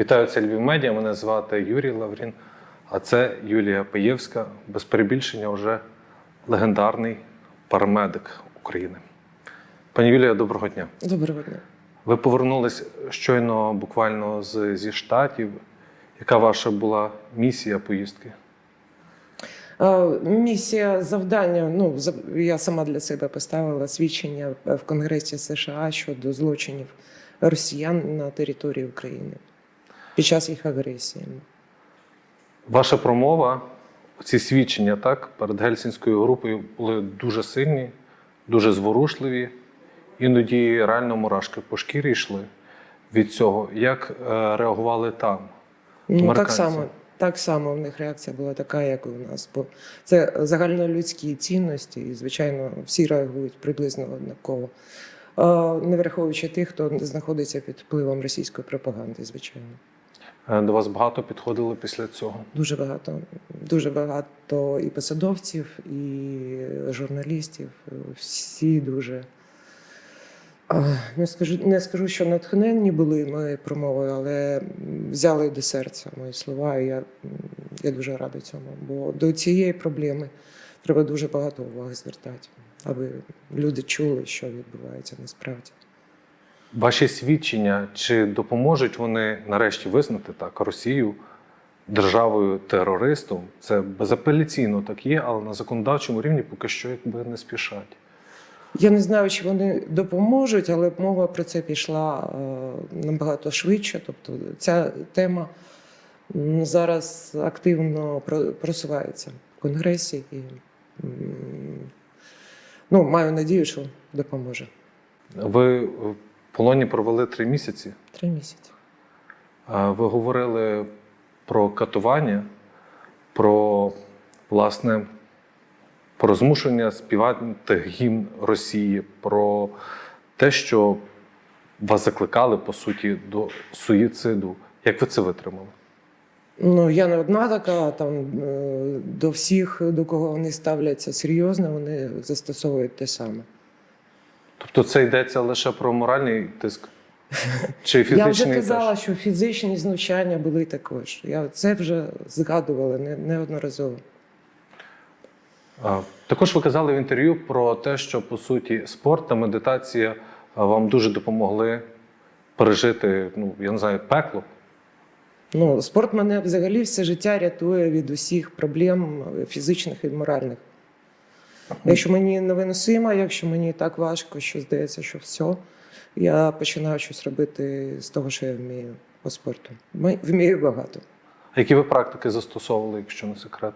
Вітаю, це Львів Медіа. Мене звати Юрій Лаврін, а це Юлія Паєвська, без перебільшення вже легендарний парамедик України. Пані Юлія, доброго дня. Доброго дня. Ви повернулись щойно буквально з, зі штатів. Яка ваша була місія поїздки? Е, Місія завдання. Ну я сама для себе поставила свідчення в Конгресі США щодо злочинів росіян на території України під час їх агресії. Ваша промова, ці свідчення так, перед гельсінською групою були дуже сильні, дуже зворушливі. Іноді реально мурашки по шкірі йшли від цього. Як е, реагували там? Ну так само, так само в них реакція була така, як і у нас. Бо це загальнолюдські цінності, і звичайно всі реагують приблизно однаково. Е, Не враховуючи тих, хто знаходиться під впливом російської пропаганди, звичайно. Е, До вас багато підходили після цього. Дуже багато, дуже багато і посадовців, і журналістів. Всі дуже не скажу, не скажу, що натхненні були моєю промовою, але взяли до серця мої слова. І я, я дуже рада цьому. Бо до цієї проблеми треба дуже багато уваги звертати, аби люди чули, що відбувається насправді. Ваші свідчення чи допоможуть вони нарешті визнати так Росію державою терористом? Це безапеляційно так є, але на законодавчому рівні поки що якби не спішать. Я не знаю, чи вони допоможуть, але мова про це пішла е, набагато швидше. Тобто ця тема зараз активно просувається в Конгресі і ну, маю надію, що допоможе. Ви в полоні провели три місяці. Три місяці. Ви говорили про катування, про власне про змушення співати гімн Росії, про те, що вас закликали по суті до суїциду. Як ви це витримали? Ну, я не одна така, там е, до всіх, до кого вони ставляться серйозно, вони застосовують те саме. Тобто це йдеться лише про моральний тиск чи фізичний? Я вже казала, що фізичні знущання були також. Я це вже згадувала не- неодноразово. Також ви казали в інтерв'ю про те, що по суті спорт та медитація вам дуже допомогли пережити, ну я не знаю, пекло. Ну, спорт мене взагалі все життя рятує від усіх проблем фізичних і моральних. Якщо мені невиносимо, якщо мені так важко, що здається, що все, я починаю щось робити з того, що я вмію по спорту. Вмію багато. А які ви практики застосовували, якщо не секрет?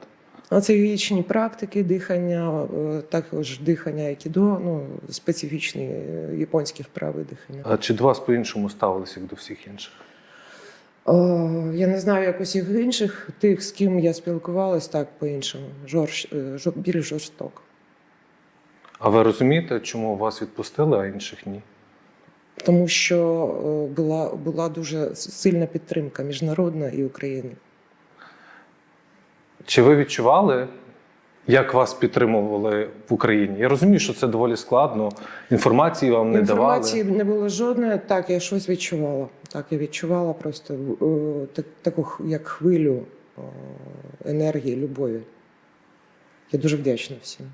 А це вічні практики дихання, е, також дихання айкідо, ну, специфічні е, японські вправи дихання. А чи до вас по-іншому ставилися, як до всіх інших? О, я не знаю як усіх інших, тих, з ким я спілкувалась, так по-іншому. Жорж, е, жор- більш жорстоко. А ви розумієте, чому вас відпустили, а інших ні? Тому що е, була, була дуже сильна підтримка міжнародна і України. Чи ви відчували, як вас підтримували в Україні? Я розумію, що це доволі складно. Інформації вам не Інформації давали. не було жодної. Так, я щось відчувала. Так, я відчувала просто е, так- таку як хвилю е, енергії, любові. Я дуже вдячна всім.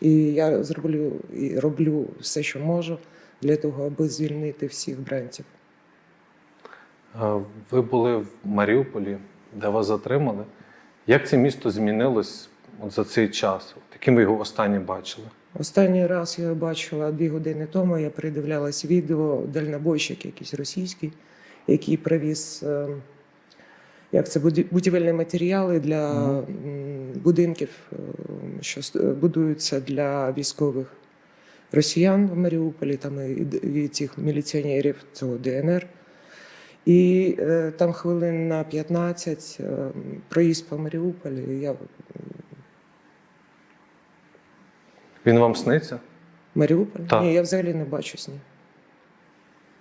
І я зроблю і роблю все, що можу для того, аби звільнити всіх бранців. Ви були в Маріуполі, де вас затримали. Як це місто змінилось от за цей час? Яким ви його останнє бачили? Останній раз я бачила дві години тому. Я передивлялась відео дальнобойщик якийсь російський, який привіз е, як це буді- будівельні матеріали для будинків, е, що будуються для військових росіян в Маріуполі, там і, цих міліціонерів цього ДНР. І е, там хвилин на 15 е, проїзд по Маріуполі. Я Він вам сниться? Маріуполь? Так. Ні, я взагалі не бачу сні.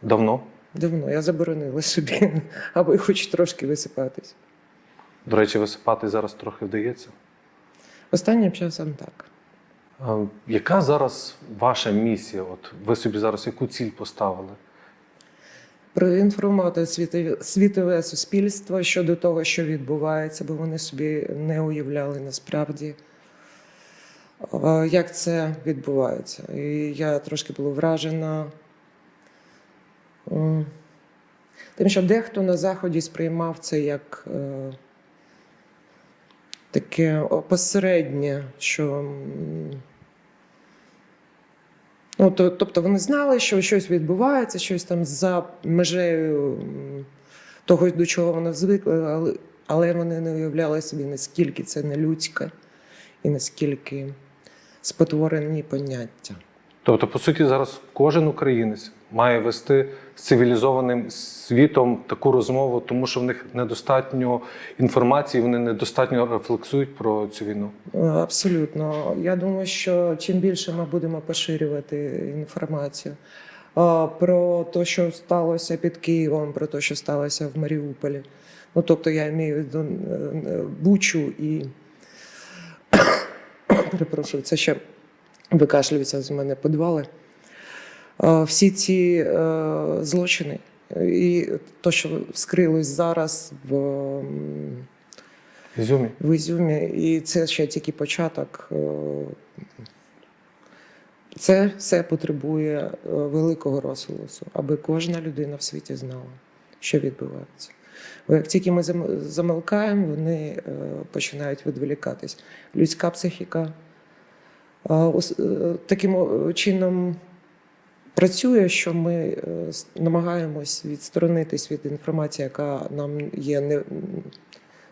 Давно? Давно я заборонила собі, аби хоч трошки висипатись. До речі, висипати зараз трохи вдається. Останнім часом так. А, Яка зараз ваша місія? От ви собі зараз яку ціль поставили? проінформувати світове, світове суспільство щодо того, що відбувається, бо вони собі не уявляли насправді, як це відбувається. І я трошки була вражена тим, що дехто на Заході сприймав це як е, таке опосереднє, що. Ну, то, тобто вони знали, що щось відбувається, щось там за межею того, до чого вони звикли, але, але вони не уявляли собі, наскільки це нелюдське і наскільки спотворені поняття. Тобто, по суті, зараз кожен українець має вести з цивілізованим світом таку розмову, тому що в них недостатньо інформації, вони недостатньо рефлексують про цю війну. Е, Абсолютно. Я думаю, що чим більше ми будемо поширювати інформацію е, про те, що сталося під Києвом, про те, що сталося в Маріуполі. Ну, тобто я маю е, Бучу і перепрошую, це ще викашлюється з мене підвали. Е, Всі ці е, злочини і те, що вскрилось зараз в. Ізюмі. в Ізюмі, і це ще тільки початок. Е, Це все потребує великого розголосу, аби кожна людина в світі знала, що відбувається. Бо як тільки ми зам- замовкаємо, вони починають відволікатись. Людська психіка таким чином працює, що ми е, намагаємось відсторонитись від інформації, яка нам є не,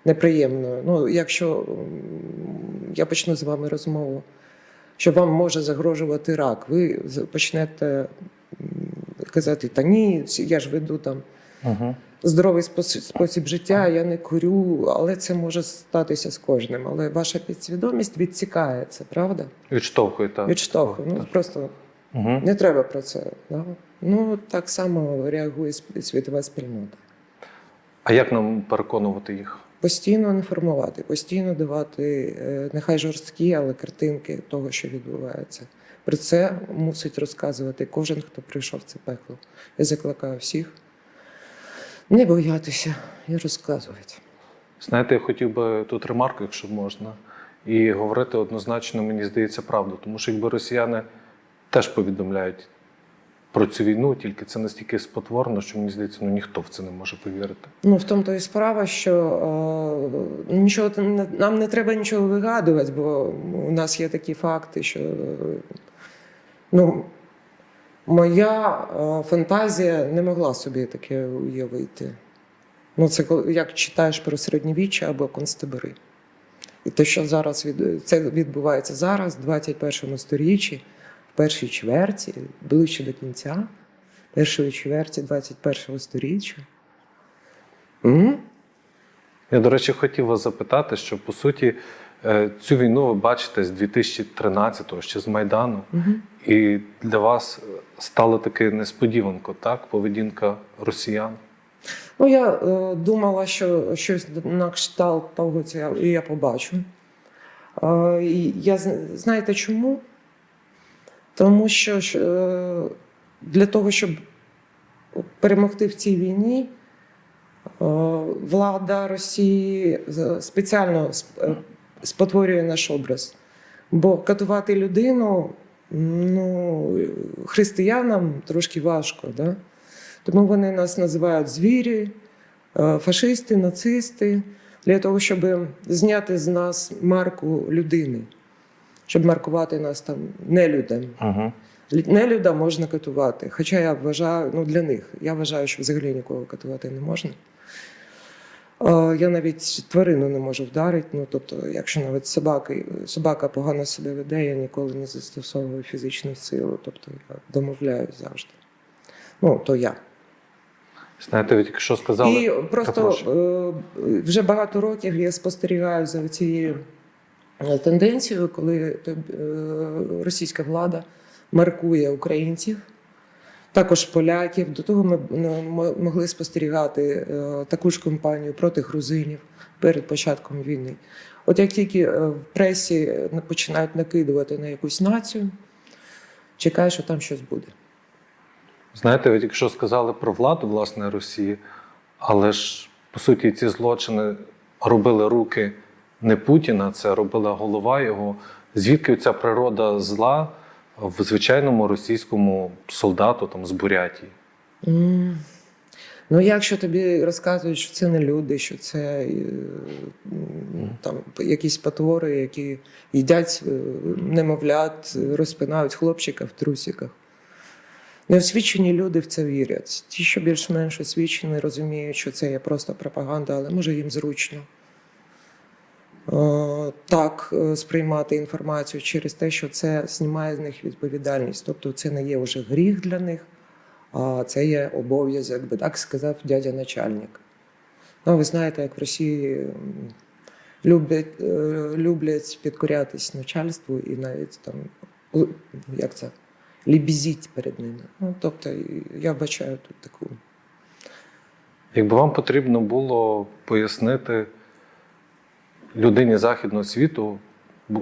неприємною. Ну, якщо я почну з вами розмову, що вам може загрожувати рак, ви почнете казати, та ні, я ж веду там Угу. Здоровий спосіб, спосіб життя, я не курю, але це може статися з кожним. Але ваша підсвідомість відсікає це, правда? Відштовхує так. Відштовхує. Ну, просто Угу. не треба про це. Да? Ну, так само реагує світова спільнота. А як нам переконувати їх? Постійно інформувати, постійно давати, е, нехай жорсткі, але картинки того, що відбувається. Про це мусить розказувати кожен, хто прийшов в це пекло. Я закликаю всіх не боятися і розказувати. Знаєте, я хотів би тут ремарку, якщо можна, і говорити однозначно, мені здається, правду. Тому що якби росіяни теж повідомляють про цю війну, тільки це настільки спотворено, що мені здається, ну ніхто в це не може повірити. Ну, в тому то і справа, що е, нічого нам не треба нічого вигадувати, бо у нас є такі факти, що ну, моя е, фантазія не могла собі таке уявити. Ну, це як читаєш про середньовіччя або концтабори. І те, що зараз від, це відбувається зараз, в 21 сторіччі, в першій чверті, ближче до кінця, першої чверті 21 сторіччя. М? Я, до речі, хотів вас запитати, що по суті цю війну ви бачите з 2013-го, ще з Майдану, Мгм. і для вас е, стало таки несподіванко, так? Поведінка росіян. Ну, я е, думала, що щось на кшталт того це я, я побачу. Е, я знаєте чому? Тому що е, для того, щоб перемогти в цій війні, е, влада Росії спеціально сп- е, спотворює наш образ. Бо катувати людину ну, християнам трошки важко. Да? Тому вони нас називають звірі, е, фашисти, нацисти, для того, щоб зняти з нас марку людини, щоб маркувати нас там нелюдем. Лю- Нелюда можна катувати. Хоча я вважаю, ну для них, я вважаю, що взагалі нікого катувати не можна. Е, Я навіть тварину не можу вдарити. Ну, тобто, якщо навіть собака, собака погано себе веде, я ніколи не застосовую фізичну силу. Тобто я домовляюсь завжди. Ну, то я. Знаєте, ви тільки що сказали. І просто е, вже багато років я спостерігаю за цією е, тенденцією, коли е, російська влада маркує українців, також поляків. До того ми ну, могли спостерігати е, таку ж кампанію проти грузинів перед початком війни. От як тільки е, в пресі е, починають накидувати на якусь націю, чекай, що там щось буде. Знаєте, ви тільки що сказали про владу власне Росії, але ж по суті ці злочини робили руки не Путіна, це робила голова його. Звідки ця природа зла в звичайному російському солдату там з Бурятії? М. Ну, якщо тобі розказують, що це не люди, що це е, там якісь потвори, які їдять е, немовлят, розпинають хлопчика в трусиках. Неосвічені люди в це вірять. Ті, що більш-менш освічені, розуміють, що це є просто пропаганда, але може їм зручно. Е, Так е, сприймати інформацію через те, що це знімає з них відповідальність. Тобто це не є вже гріх для них, а це є обов'язок, би так сказав дядя начальник. Ну, ви знаєте, як в Росії люблять, е, люблять підкорятись начальству і навіть там, як це, лібізіть перед ними. Ну, тобто, я бачаю тут таку. Якби вам потрібно було пояснити людині західного світу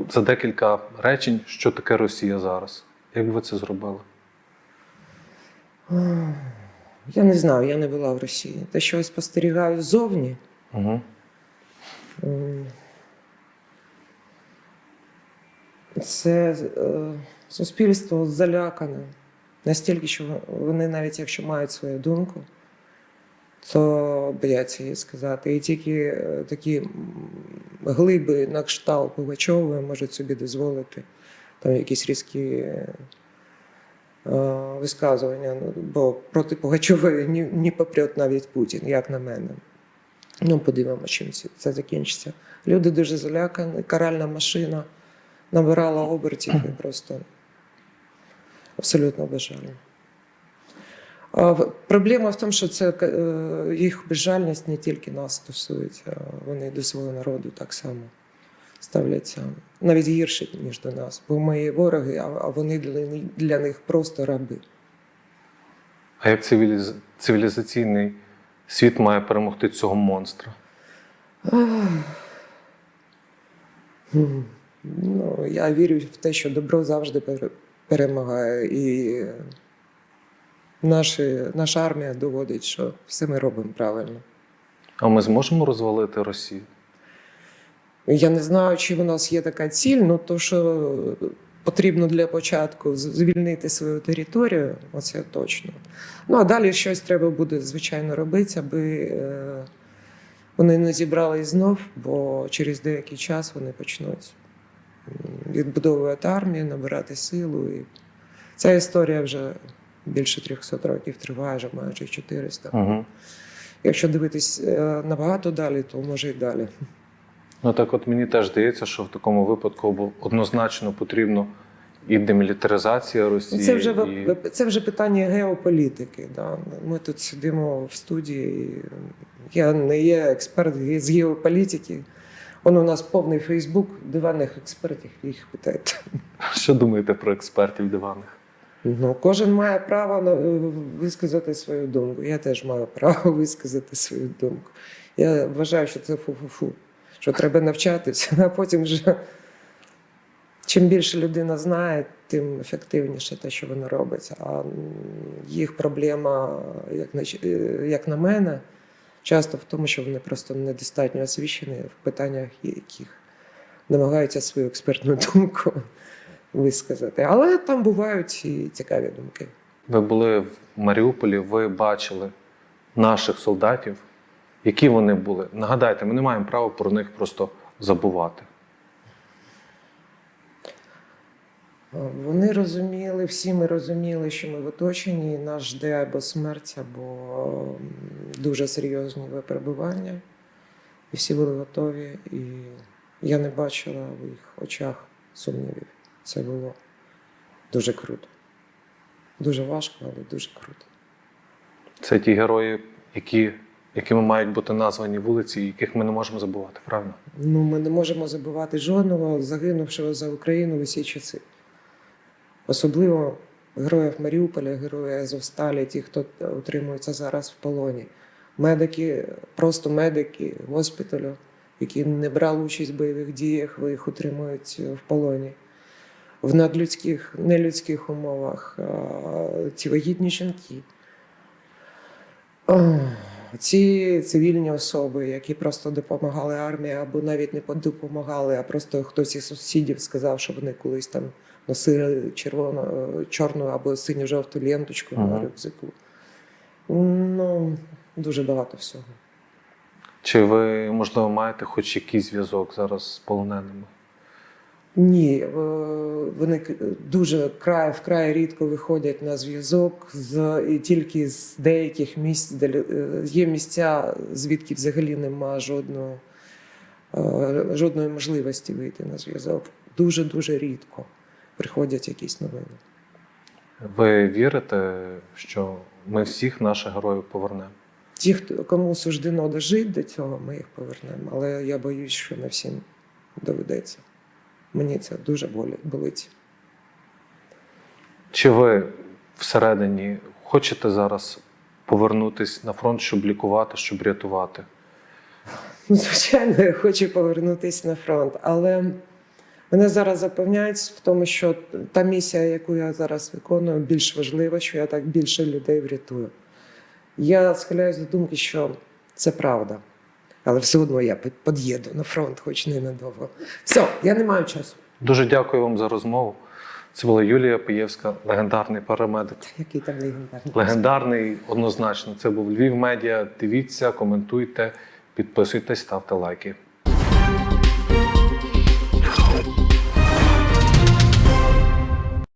за декілька речень, що таке Росія зараз, як би ви це зробили? Я не знаю, я не була в Росії. Те, що я спостерігаю ззовні, Угу. це е, суспільство залякане. Настільки, що вони, навіть якщо мають свою думку, то бояться її сказати. І тільки е, такі глиби на кшталт Пугачової можуть собі дозволити там якісь різкі е, висказування. Ну, бо проти Пугачової ні, ні попрет навіть Путін, як на мене. Ну, подивимося, чим це- закінчиться. Люди дуже залякані, каральна машина набирала обертів і просто абсолютно безжально. Проблема в тому, що це е, їх безжальність не тільки нас стосується, вони до свого народу так само ставляться навіть гірше, ніж до нас. Бо ми вороги, а а вони для, них просто раби. А як цивіліз... цивілізаційний світ має перемогти цього монстра? Ну, я вірю в те, що добро завжди перемагає. І наші, наша армія доводить, що все ми робимо правильно. А ми зможемо розвалити Росію? Я не знаю, чи в нас є така ціль, ну то що потрібно для початку звільнити свою територію, оце точно. Ну а далі щось треба буде, звичайно, робити, аби е, вони не зібрались знов, бо через деякий час вони почнуть відбудовувати армію, набирати силу. І ця історія вже більше 300 років триває, вже майже 400. Угу. Якщо дивитись е, набагато далі, то може й далі. Ну так от мені теж здається, що в такому випадку однозначно потрібно і демілітаризація Росії. Це вже, і... це вже питання геополітики. Да. Ми тут сидимо в студії. Я не є експерт з геополітики. Он у нас повний Фейсбук диванних експертів, їх питаєте. Що думаєте про експертів диваних? Ну, кожен має право висказати свою думку. Я теж маю право висказати свою думку. Я вважаю, що це фу-фу-фу, що треба навчатися, а потім вже чим більше людина знає, тим ефективніше те, що вона робить. А їх проблема, як на, е, як на мене, часто в тому, що вони просто недостатньо освічені в питаннях, яких намагаються свою експертну думку висказати. Але там бувають і цікаві думки. Ви були в Маріуполі, ви бачили наших солдатів, які вони були. Нагадайте, ми не маємо права про них просто забувати. Вони розуміли, всі ми розуміли, що ми в оточенні, і нас жде або смерть, або дуже серйозні випробування. І всі були готові, і я не бачила в їх очах сумнівів. Це було дуже круто. Дуже важко, але дуже круто. Це ті герої, які, якими мають бути названі вулиці, яких ми не можемо забувати, правильно? Ну, ми не можемо забувати жодного загинувшого за Україну в усі часи. Особливо героїв Маріуполя, героїв Азовсталі, ті, хто утримується зараз в полоні. Медики, просто медики госпіталю, які не брали участь в бойових діях, ви їх утримують в полоні. В надлюдських, нелюдських умовах, ці вагітні жінки. Ці цивільні особи, які просто допомагали армії, або навіть не допомагали, а просто хтось із сусідів сказав, що вони колись там носили червону, чорну або синьо-жовту ленточку на Ага. рюкзаку. Ну, дуже багато всього. Чи ви, можливо, маєте хоч якийсь зв'язок зараз з полоненими? Ні, е, вони дуже край вкрай рідко виходять на зв'язок з і тільки з деяких місць, де е, є місця, звідки взагалі нема жодного, е, жодної можливості вийти на зв'язок. Дуже дуже рідко приходять якісь новини. Ви вірите, що ми всіх наших героїв повернемо? Ті, хто кому суждено дожити до цього, ми їх повернемо. Але я боюсь, що не всім доведеться. Мені це дуже болить. Чи ви всередині хочете зараз повернутися на фронт, щоб лікувати, щоб рятувати? Ну, звичайно, я хочу повернутися на фронт, але мене зараз запевняють в тому, що та місія, яку я зараз виконую, більш важлива, що я так більше людей врятую. Я схиляюсь до думки, що це правда. Але все одно я під- під'їду на фронт, хоч ненадовго. Все, я не маю часу. Дуже дякую вам за розмову. Це була Юлія Пиєвська, легендарний парамедик. Який там легендарний. Легендарний однозначно. Це був Львів Медіа. Дивіться, коментуйте, підписуйтесь, ставте лайки.